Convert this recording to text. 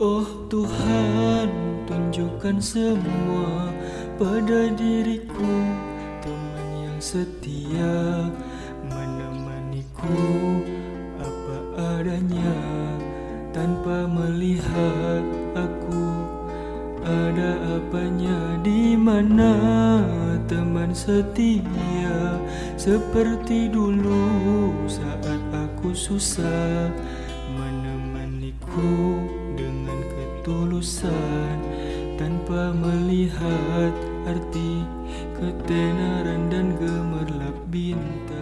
Oh Tuhan, tunjukkan semua pada diriku. Teman yang setia menemaniku. Apa adanya Tanpa melihat aku. Ada apanya di mana? Teman setia seperti dulu saat aku susah menemaniku. dengan tanpa melihat arti ketenaran dan gemerlap bintang